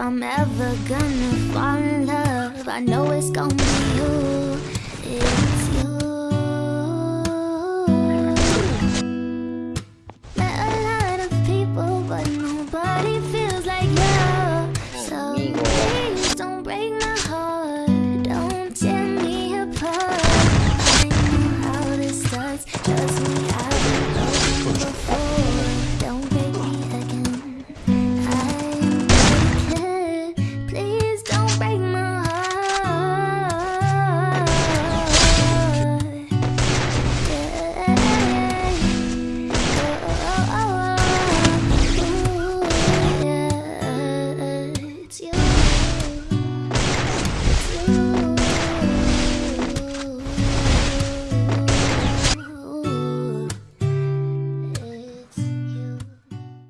I'm ever gonna fall in love. I know it's gonna be you. It's you. Met a lot of people But nobody feels like you. So See you.